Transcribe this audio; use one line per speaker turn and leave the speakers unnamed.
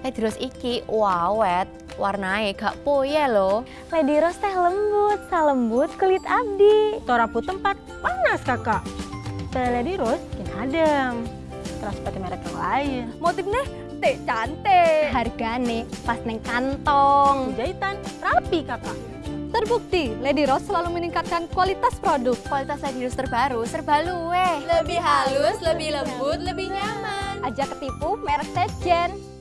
Eh, Lady Rose iki wawet, warnanya gak poye loh.
Lady Rose teh lembut, salembut kulit abdi.
Torapu tempat panas kakak. Style Lady Rose bikin adem. Terus seperti merek yang lain.
Motifnya teh cantik. Hargane pas neng kantong.
Jahitan rapi kakak.
Terbukti, Lady Rose selalu meningkatkan kualitas produk.
Kualitas Lady Rose terbaru serba luwe.
Lebih halus, lebih lembut, lebih nyaman. Aja ketipu merek Sejen.